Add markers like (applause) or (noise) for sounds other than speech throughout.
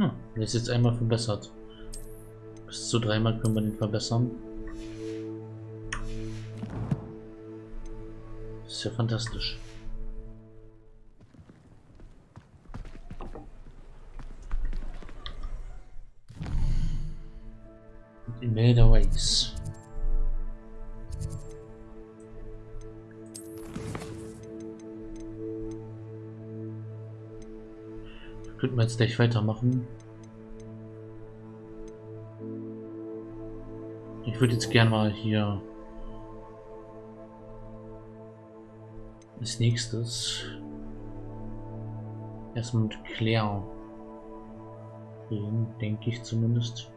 Hm, der ist jetzt einmal verbessert. Bis zu dreimal können wir den verbessern. Ist ja fantastisch. Imelda Ways. Könnten wir jetzt gleich weitermachen. Ich würde jetzt gerne mal hier als nächstes erstmal mit Claire reden, denke ich zumindest.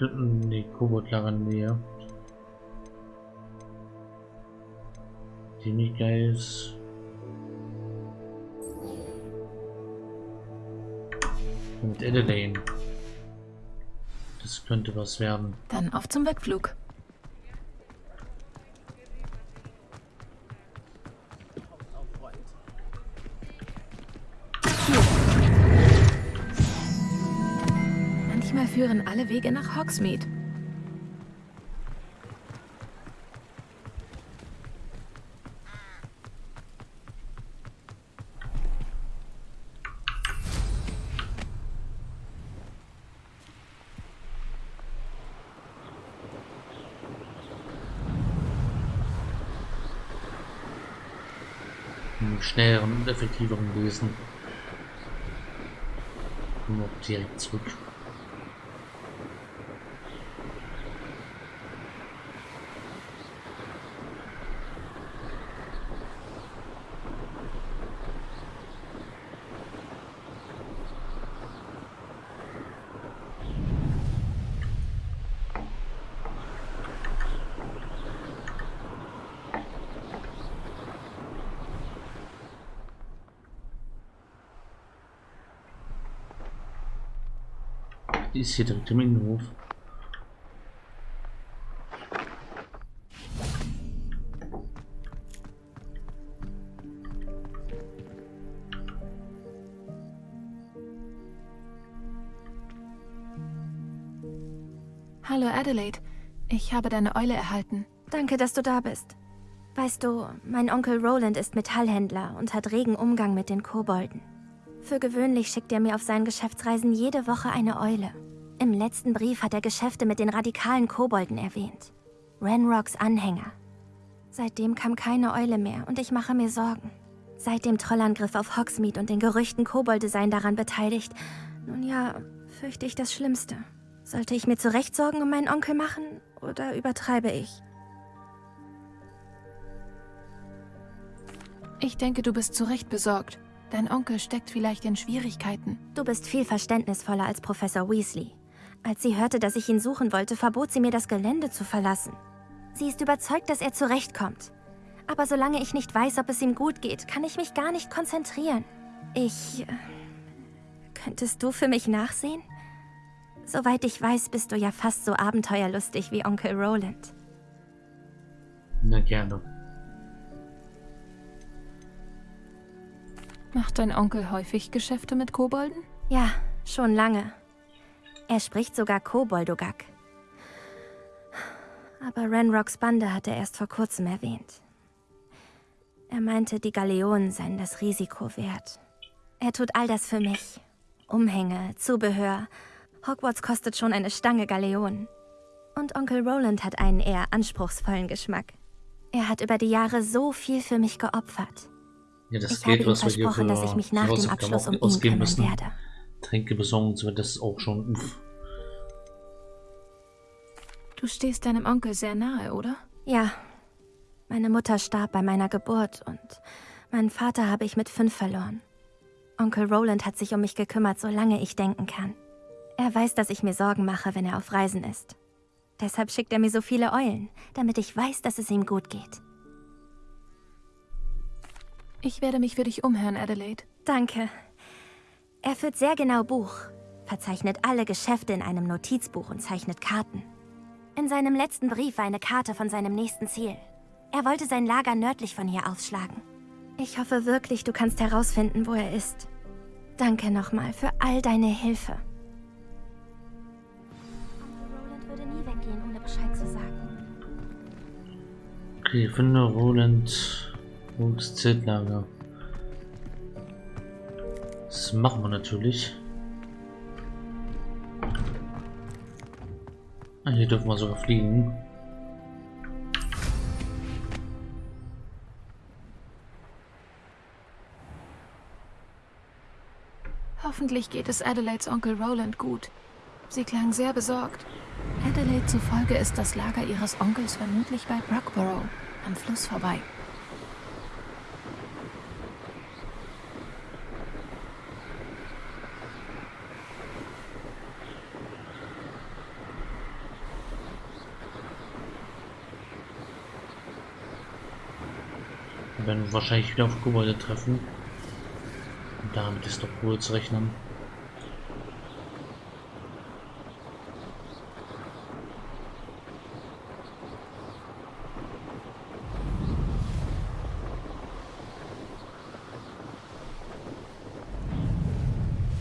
Ne, Kobold-Lager näher. Ziemlich geil ist. Mit Adelaine. Das könnte was werden. Dann auf zum Wegflug. Manchmal führen alle Wege nach Hogsmeade. schnelleren und effektiveren. Kommen wir direkt zurück. Die ist hier direkt im Innenhof. Hallo Adelaide, ich habe deine Eule erhalten. Danke, dass du da bist. Weißt du, mein Onkel Roland ist Metallhändler und hat regen Umgang mit den Kobolden. Für gewöhnlich schickt er mir auf seinen Geschäftsreisen jede Woche eine Eule. Im letzten Brief hat er Geschäfte mit den radikalen Kobolden erwähnt. Renrocks Anhänger. Seitdem kam keine Eule mehr und ich mache mir Sorgen. Seit dem Trollangriff auf Hogsmeade und den Gerüchten, Kobolde seien daran beteiligt, nun ja, fürchte ich das Schlimmste. Sollte ich mir zu Recht Sorgen um meinen Onkel machen oder übertreibe ich? Ich denke, du bist zu Recht besorgt. Dein Onkel steckt vielleicht in Schwierigkeiten. Du bist viel verständnisvoller als Professor Weasley. Als sie hörte, dass ich ihn suchen wollte, verbot sie mir, das Gelände zu verlassen. Sie ist überzeugt, dass er zurechtkommt. Aber solange ich nicht weiß, ob es ihm gut geht, kann ich mich gar nicht konzentrieren. Ich... Äh, könntest du für mich nachsehen? Soweit ich weiß, bist du ja fast so abenteuerlustig wie Onkel Roland. Na gerne. Macht dein Onkel häufig Geschäfte mit Kobolden? Ja, schon lange. Er spricht sogar Koboldogak. Aber Renrocks Bande hat er erst vor kurzem erwähnt. Er meinte, die Galeonen seien das Risiko wert. Er tut all das für mich. Umhänge, Zubehör. Hogwarts kostet schon eine Stange Galeonen. Und Onkel Roland hat einen eher anspruchsvollen Geschmack. Er hat über die Jahre so viel für mich geopfert. Ja, das ich Geld, habe ihm was wir hier versprochen, für dass ich mich nach dem Abschluss um ihn ausgeben kümmern müssen. werde. Tränke besorgen das ist auch schon uff. Du stehst deinem Onkel sehr nahe, oder? Ja. Meine Mutter starb bei meiner Geburt und meinen Vater habe ich mit fünf verloren. Onkel Roland hat sich um mich gekümmert, solange ich denken kann. Er weiß, dass ich mir Sorgen mache, wenn er auf Reisen ist. Deshalb schickt er mir so viele Eulen, damit ich weiß, dass es ihm gut geht. Ich werde mich für dich umhören, Adelaide. Danke. Er führt sehr genau Buch, verzeichnet alle Geschäfte in einem Notizbuch und zeichnet Karten. In seinem letzten Brief war eine Karte von seinem nächsten Ziel. Er wollte sein Lager nördlich von hier aufschlagen. Ich hoffe wirklich, du kannst herausfinden, wo er ist. Danke nochmal für all deine Hilfe. Roland würde. Okay, finde Roland Wuchs Zeltlager. Das machen wir natürlich. Hier dürfen wir sogar fliegen. Hoffentlich geht es Adelaides Onkel Roland gut. Sie klang sehr besorgt. Adelaide zufolge ist das Lager ihres Onkels vermutlich bei Brockborough, am Fluss vorbei. Werden wahrscheinlich wieder auf Gebäude treffen. Und damit ist doch wohl zu rechnen.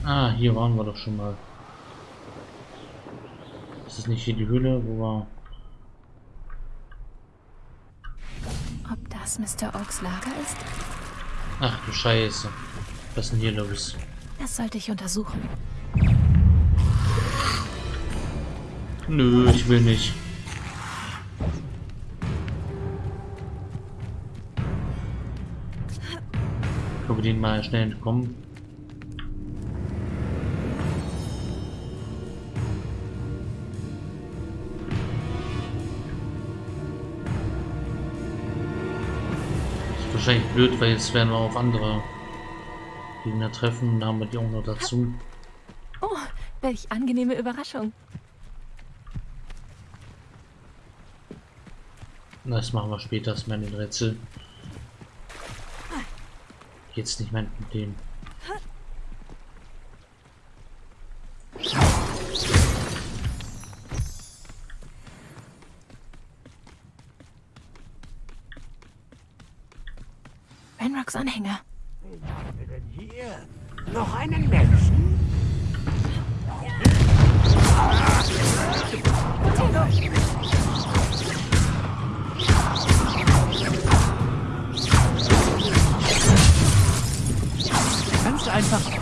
Ah, hier waren wir doch schon mal. Ist das nicht hier die Höhle, wo wir... Ob das Mr. Oaks Lager ist? Ach du Scheiße. Was ist denn hier los? Das sollte ich untersuchen. Nö, ich will nicht. Können wir den mal schnell entkommen? Wahrscheinlich blöd, weil jetzt werden wir auf andere Gegner treffen. Da haben wir die auch noch dazu. Oh, welch angenehme Überraschung. Das machen wir später, das ist mein Rätsel. Jetzt nicht mein Problem. Renrocks Anhänger. Noch einen Menschen? Du einfach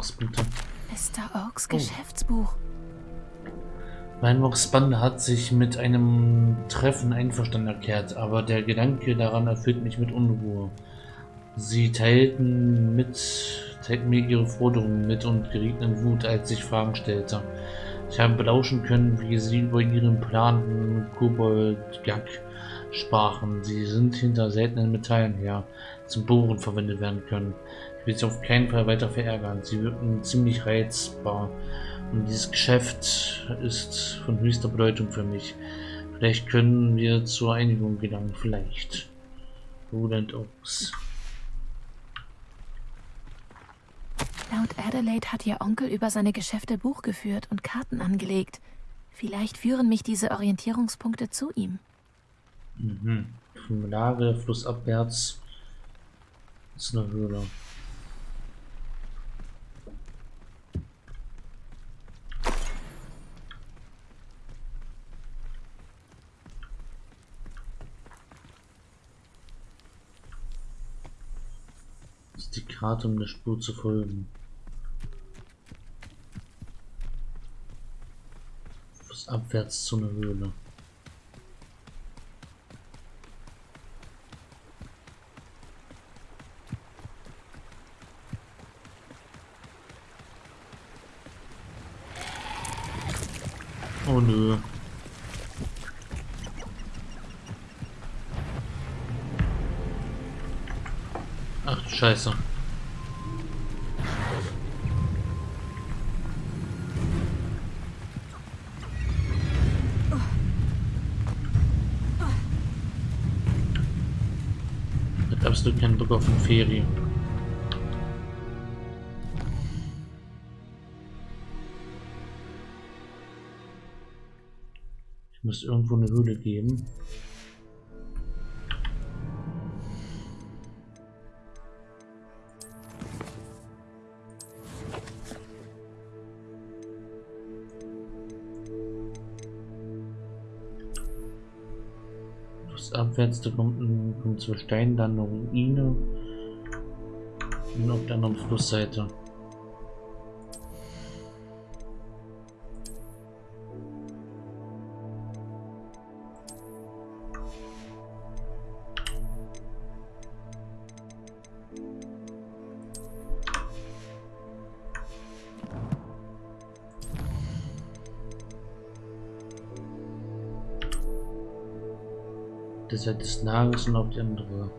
Erfahrungspunkte. Mr. Oaks Geschäftsbuch. Weinbox Bande hat sich mit einem Treffen einverstanden erklärt, aber der Gedanke daran erfüllt mich mit Unruhe. Sie teilten, mit, teilten mir ihre Forderungen mit und gerieten in Wut, als ich Fragen stellte. Ich habe belauschen können, wie sie über ihren Plan Kobold-Gag sprachen. Sie sind hinter seltenen Metallen her, zum Bohren verwendet werden können. Ich will sie auf keinen Fall weiter verärgern. Sie wirken ziemlich reizbar. Und dieses Geschäft ist von höchster Bedeutung für mich. Vielleicht können wir zur Einigung gelangen. Vielleicht. Roland Oaks. Laut Adelaide hat ihr Onkel über seine Geschäfte Buch geführt und Karten angelegt. Vielleicht führen mich diese Orientierungspunkte zu ihm. Mhm. Lager flussabwärts ist eine Höhle. Ist die Karte, um der Spur zu folgen. Flussabwärts zu einer Höhle. Oh nö. Ach du scheiße. Hab absolut keinen Bock auf eine Ferie. Ich muss irgendwo eine Höhle geben. Abwärts, da kommt, kommt zur Steinlandung Ruine und auf der anderen Flussseite. Seite des Lagers und auf die andere.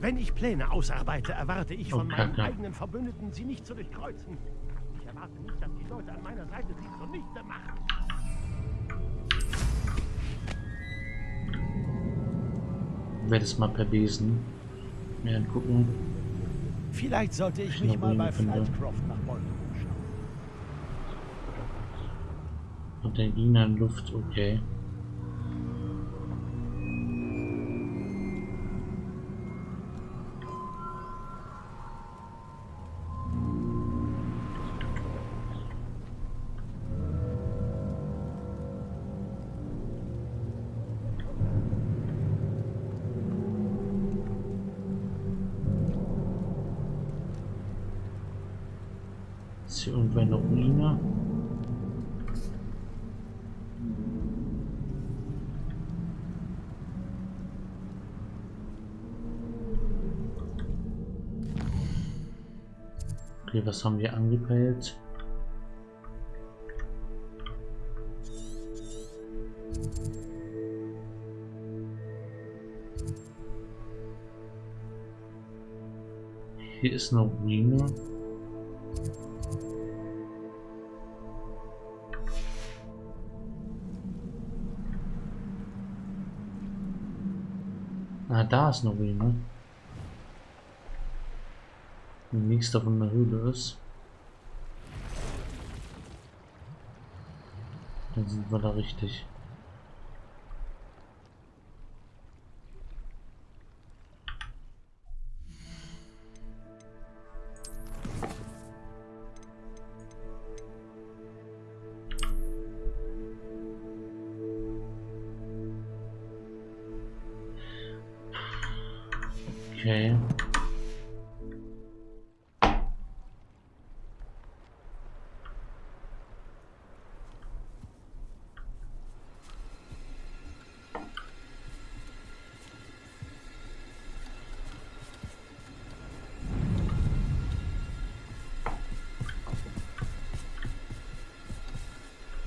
Wenn ich Pläne ausarbeite, erwarte ich von Oh, meinen Kacke. eigenen Verbündeten, sie nicht zu durchkreuzen. Ich erwarte nicht, dass die Leute an meiner Seite sie zunichte machen. Werde es mal per Besen mir angucken. Vielleicht sollte ich Ich mich mal bei. Flightcroft nach Bolton umschauen. Und der Gegner in Luft, okay. Was haben wir angepeilt? Hier ist eine Ruine. Ah, da ist eine Ruine. Die nächste von der Höhle ist. Dann sind wir da richtig.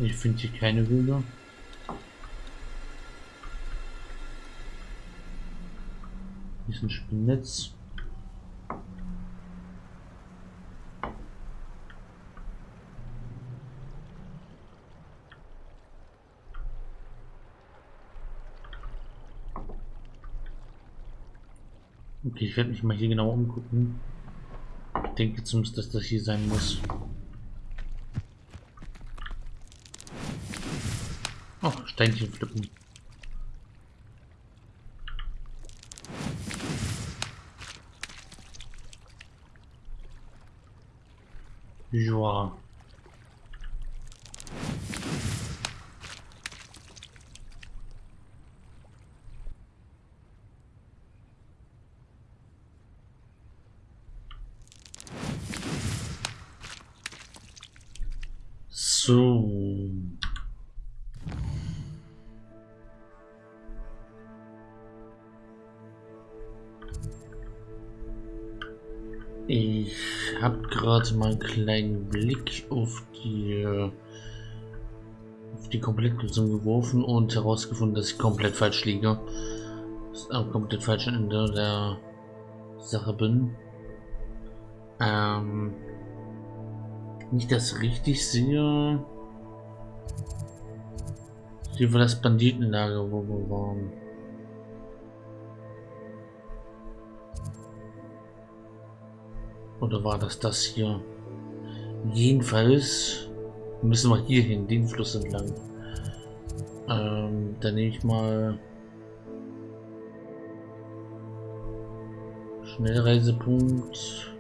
Ich finde hier keine Höhle. Hier ist ein Spinnnetz. Okay, ich werde mich mal hier genau umgucken. Ich denke zumindest, dass das hier sein muss. Oh, Steinchen pflücken. Ja. So. Ich habe gerade mal einen kleinen Blick auf die auf die Komplettlösung geworfen und herausgefunden, dass ich komplett falsch liege. Das am komplett falschen Ende der Sache bin. Ähm, nicht das richtig sehe. Hier war das Banditenlager, wo wir waren. Oder war das das hier? Jedenfalls müssen wir hier hin, den Fluss entlang. Ähm, dann nehme ich mal Schnellreisepunkt.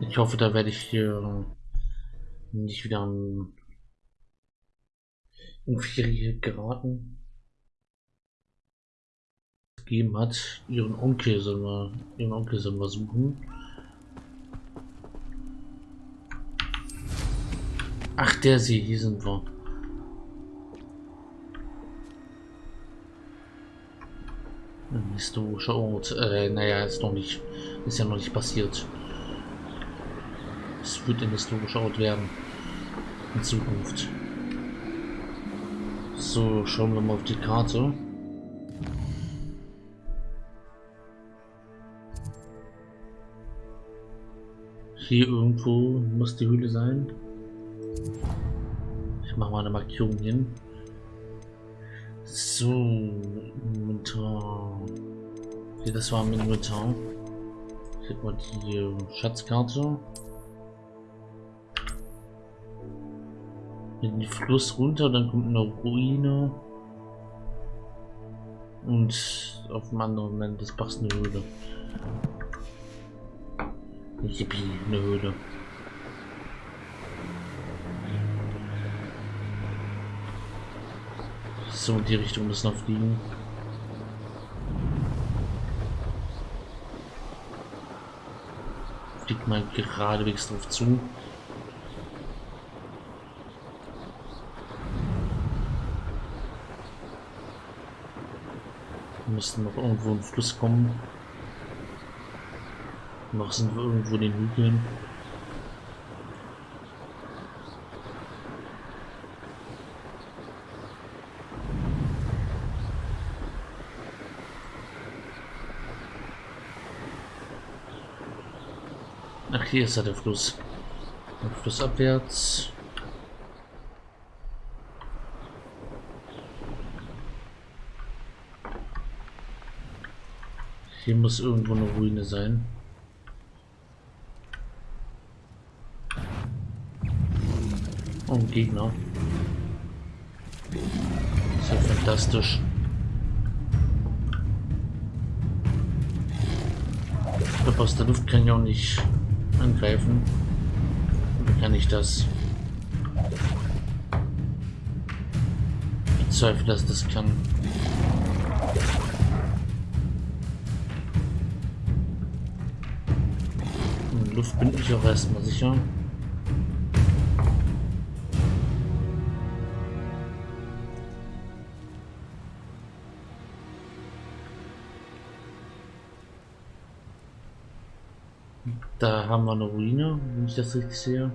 Ich hoffe, da werde ich hier nicht wieder in geraten gegeben hat. Ihren Onkel sollen wir, ihren Onkel sollen wir suchen. Ach, der sie, hier sind wir. Historischer Ort. Äh, naja, ist noch nicht, ist ja noch nicht passiert. Es wird ein historischer Ort werden. In Zukunft. So, schauen wir mal auf die Karte. Hier irgendwo muss die Höhle sein. Ich mache mal eine Markierung hin. So, Inventar. Okay, das war im Inventar. Ich mal die Schatzkarte. Den Fluss runter, dann kommt eine Ruine. Und auf dem anderen Ende des Bachs eine Höhle. Yippie, eine Höhle. So, in die Richtung müssen wir fliegen. Fliegt mal geradewegs drauf zu. Müssen noch irgendwo in den Fluss kommen. Noch sind wir irgendwo in den Hügeln. Ach, hier ist ja der Fluss. Fluss Hier muss irgendwo eine Ruine sein. Und Gegner. So fantastisch. Ich glaube, aus der Luft kann ich auch nicht angreifen. Wie kann ich das? Ich bezweifle, dass das kann. In Luft bin ich auch erstmal sicher. Da haben wir eine Ruine, wenn ich das richtig sehe.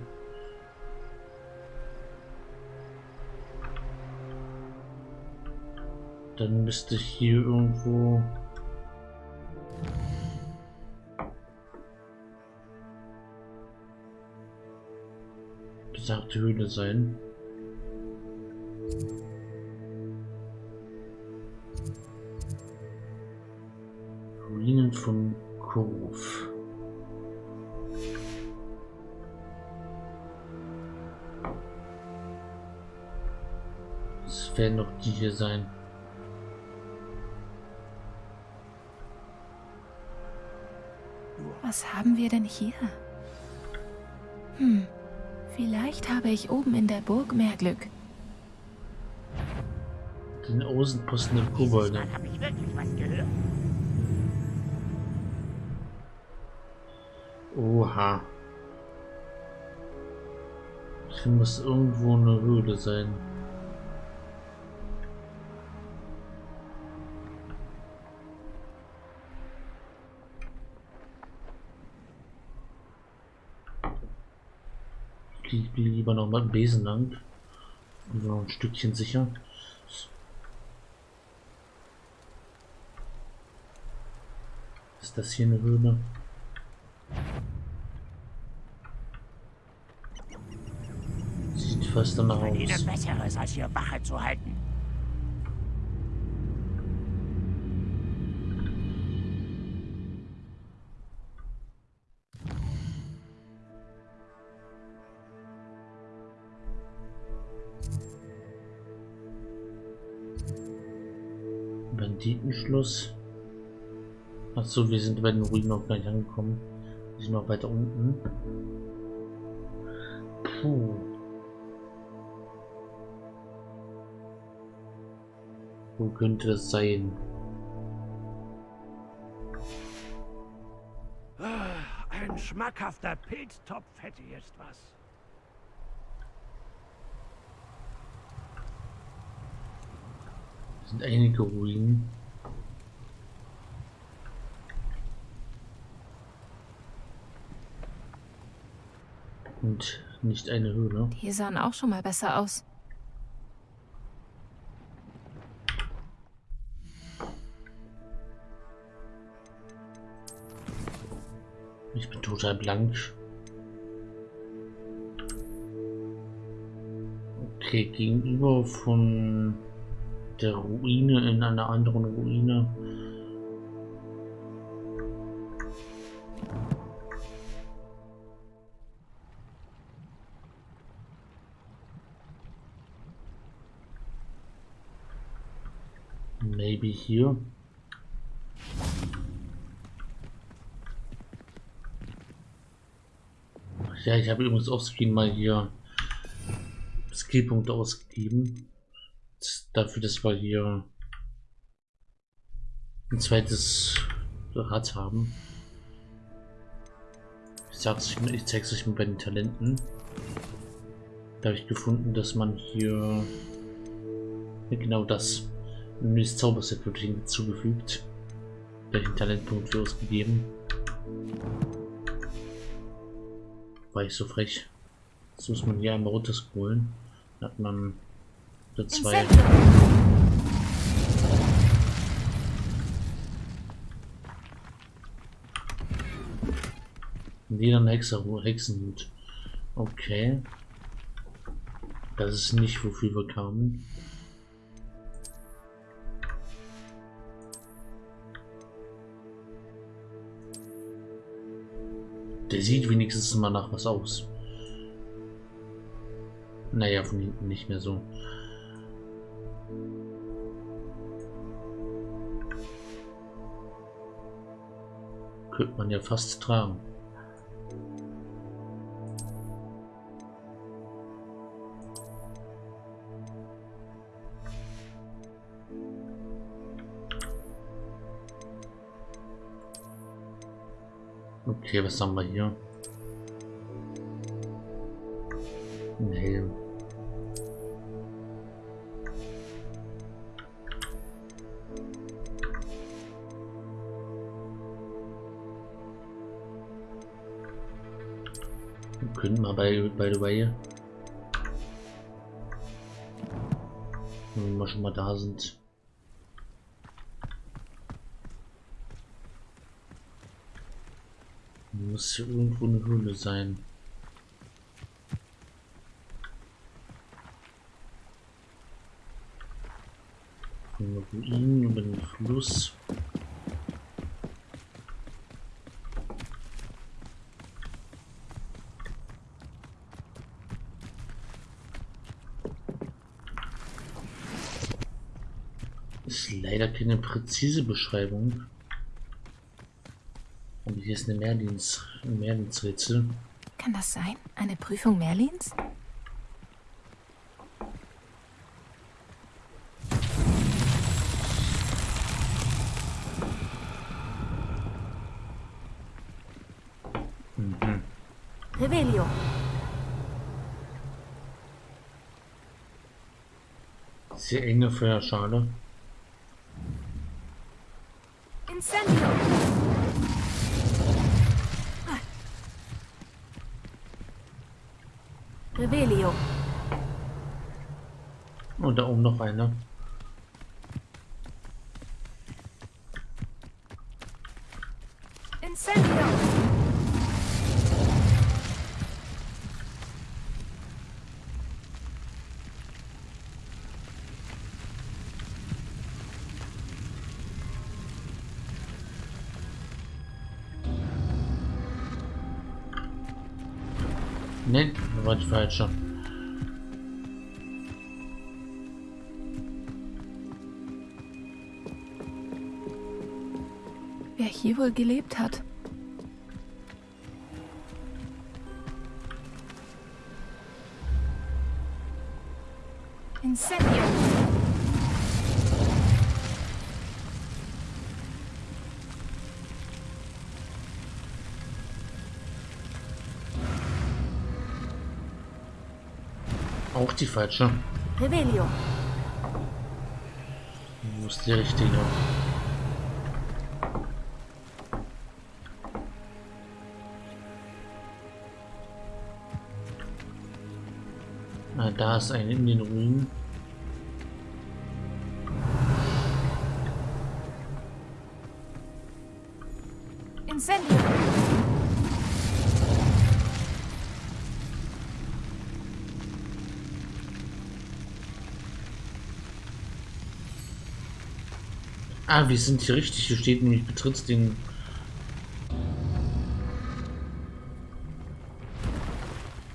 Dann müsste hier irgendwo besagte Höhle sein. Ruinen von Kurf. werden doch die hier sein. Was haben wir denn hier? Habe ich oben in der Burg mehr Glück. Den Außenposten der Kobolde. Oha. Hier muss irgendwo eine Höhle sein. Lieber noch mal Besen lang. Noch ein Stückchen sicher. Ist das hier eine Höhle? Sieht fast danach aus. Ihnen Besseres, als hier Wache zu halten. Banditenschluss. Achso, wir sind bei den Ruinen noch gar nicht angekommen. Wir sind noch weiter unten. Puh. Wo könnte das sein? Ah, Ein schmackhafter Pilztopf hätte jetzt was. Sind einige Ruinen. Und nicht eine Höhle. Die sahen auch schon mal besser aus. Ich bin total blank. Okay, gegenüber von der Ruine in einer anderen Ruine. Hier. Ja, ich habe übrigens offscreen mal hier Skillpunkte ausgegeben. Dafür, dass wir hier ein zweites Rad haben. Ich sag's euch, ich zeig's euch mal bei den Talenten. Da habe ich gefunden, dass man hier genau das neues Zauberset wird hinzugefügt. Welchen Talentpunkt für ausgegeben. War ich so frech. Jetzt muss man hier einmal runterscrollen. Dann hat man da zwei. Wieder ein Hexer Hexenhut. Okay. Das ist nicht, wofür wir kamen. Der sieht wenigstens mal nach was aus. Naja, von hinten nicht mehr so. Könnte man ja fast tragen. Okay, was haben wir hier? Ein Helm. Wir können mal bei, by the way, wenn wir schon mal da sind, Muss hier irgendwo eine Höhle sein. Ruinen über den Fluss. Ist leider keine präzise Beschreibung. Hier ist eine Merlins, ein Merlins-Rätsel. Kann das sein? Eine Prüfung Merlins? Mhm. Revelio. Sehr enge Feuerschale. Incendio! Ne, das war die falsche. Hier wohl gelebt hat? Incendio! Auch die falsche. Revelio. Wo ist die richtige? Ah, da ist eine in den Ruinen. Incendio! Ah, wir sind hier richtig. Hier steht nämlich, betrittst den...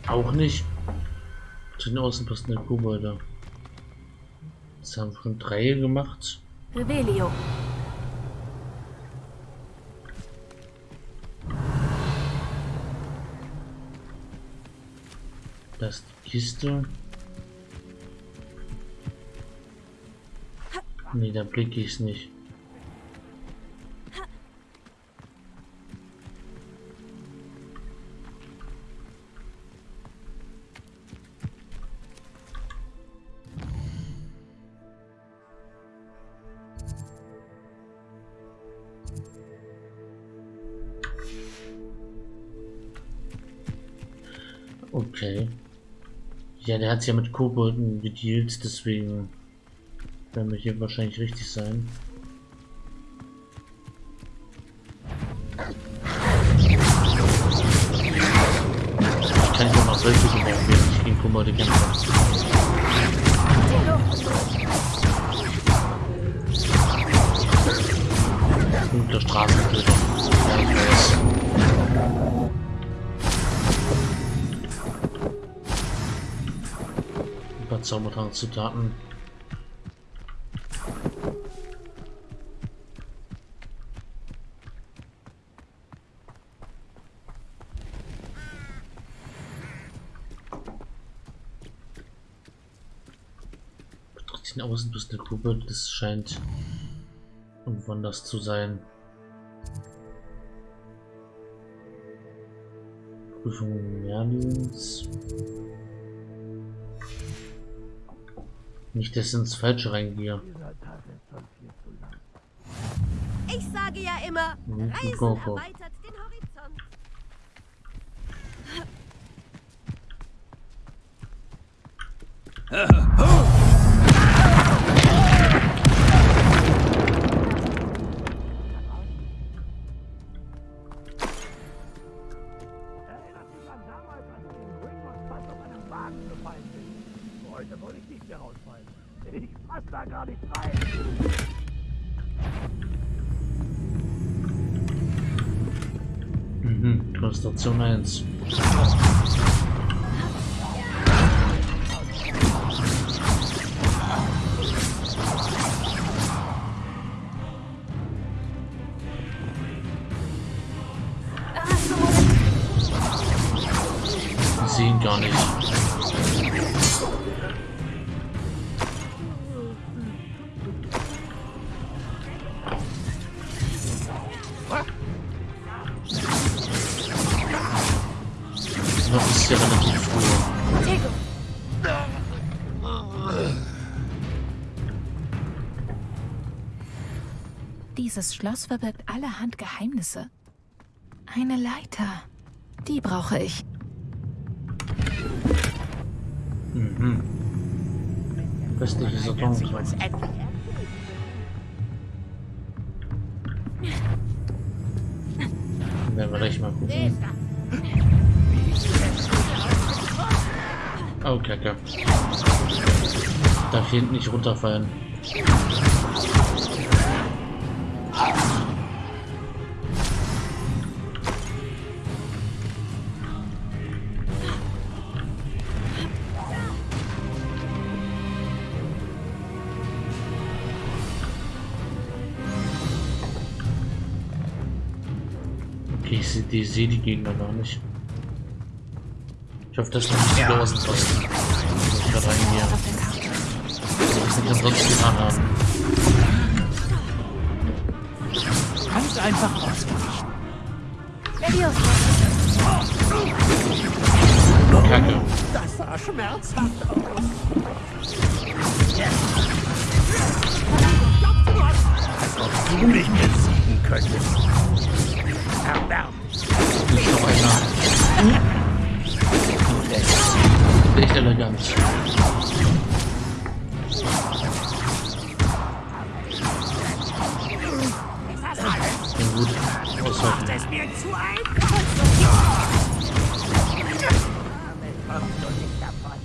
Auch nicht. Zu den Außenposten der Kobolde. Das haben wir schon drei gemacht. Revelio. Das ist die Kiste. Nee, da blicke ich es nicht. Okay. Ja, der hat ja mit Kobolden gedealt, deswegen werden wir hier wahrscheinlich richtig sein. Paar Zaubertrank-Zutaten. den Außenbiss der Gruppe, das scheint irgendwann das zu sein. Prüfung Merlins. Nicht, dass ich ins Falsche reingehe. Ich sage ja immer, Mhm, Reisen erweitert den Horizont. Erinnert (laughs) Mhm, Konstellation 1. Ah, so Schloss verbirgt allerhand Geheimnisse. Eine Leiter. Die brauche ich. Mhm. Westliche Saturn. Werden wir gleich mal gucken. Oh, Kacke. Darf hier hinten nicht runterfallen. Okay, ich sehe die, Gegner gar nicht. Ich hoffe, das ist nicht die Außenposten. Muss ich gerade der Karte. Was ich denn sonst getan haben. Ganz einfach ausweichen. Kacke. Das sah schmerzhaft aus. Als ob du mich besiegen könntest. Erbärmlich. Nicht noch einer. Echt elegant. Aushalten. Es mir zu einfach. Damit kommst du nicht davon.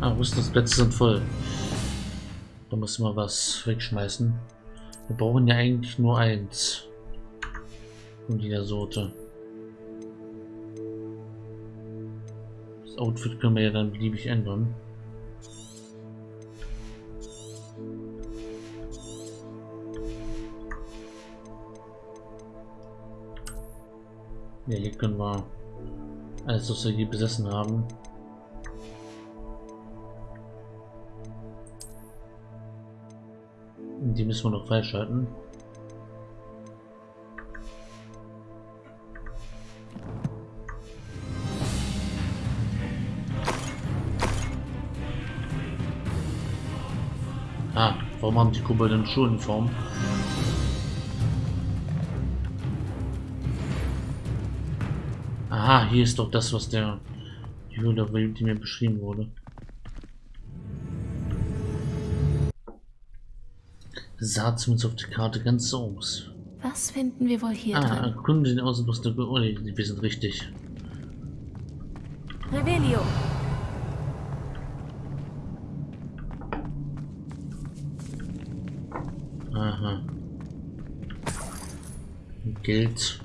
Ah, Rüstungsplätze sind voll. Da muss man was wegschmeißen. Wir brauchen ja eigentlich nur eins. Von jeder Sorte. Das Outfit können wir ja dann beliebig ändern. Ja, hier können wir alles, was wir hier besessen haben. Die müssen wir noch freischalten. Ah, warum haben die Kobolde eine Schuluniform? Aha, hier ist doch das, was der die Höhle, die mir beschrieben wurde. sah zumindest auf der Karte ganz so aus. Was finden wir wohl hier Ah, drin? erkunde den Außenpost der... Oh, wir sind richtig. Revelio. Aha. Geld.